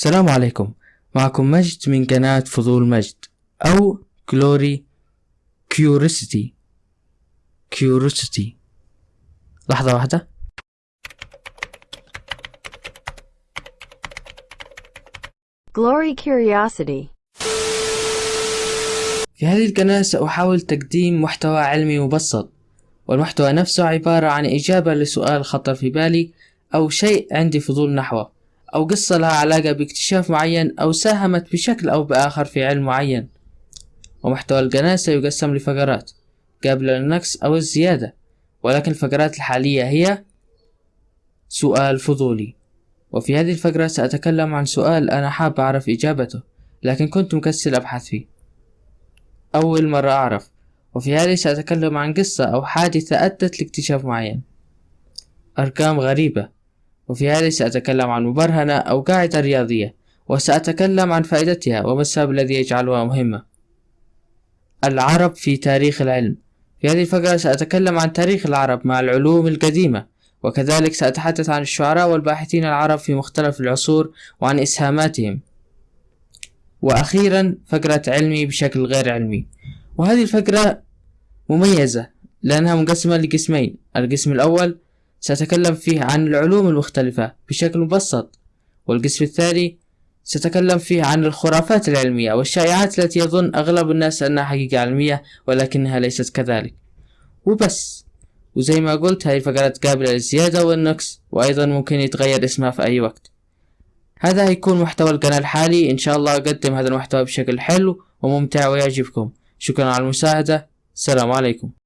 السلام عليكم. معكم مجد من قناة فضول مجد أو Glory Curiosity Curiosity لحظة واحدة. Glory Curiosity. في هذه القناة سأحاول تقديم محتوى علمي مبسط والمحتوى نفسه عبارة عن إجابة لسؤال خطر في بالي أو شيء عندي فضول نحوه. أو قصة لها علاقة باكتشاف معين أو ساهمت بشكل أو بآخر في علم معين. ومحتوى القناة سيقسم لفقرات قابلة للنقص أو الزيادة. ولكن الفقرات الحالية هي سؤال فضولي. وفي هذه الفقرة سأتكلم عن سؤال أنا حاب أعرف إجابته لكن كنت مكسل أبحث فيه. أول مرة أعرف. وفي هذه سأتكلم عن قصة أو حادثة أدت لاكتشاف معين. أرقام غريبة. وفي هذه سأتكلم عن مبرهنة أو قاعدة رياضية وسأتكلم عن فائدتها وما السبب الذي يجعلها مهمة. العرب في تاريخ العلم. في هذه الفقرة سأتكلم عن تاريخ العرب مع العلوم القديمة وكذلك سأتحدث عن الشعراء والباحثين العرب في مختلف العصور وعن إسهاماتهم. وأخيرا فقرة علمي بشكل غير علمي. وهذه الفقرة مميزة لأنها مقسمة لقسمين. القسم الأول سأتكلم فيه عن العلوم المختلفة بشكل مبسط والقسم الثاني سأتكلم فيه عن الخرافات العلمية والشائعات التي يظن أغلب الناس أنها حقيقة علمية ولكنها ليست كذلك. وبس. وزي ما قلت هذه الفقرات قابلة للزيادة والنقص وأيضا ممكن يتغير اسمها في أي وقت. هذا هيكون محتوى القناة الحالي. إن شاء الله أقدم هذا المحتوى بشكل حلو وممتع ويعجبكم. شكرا على المساعدة. السلام عليكم.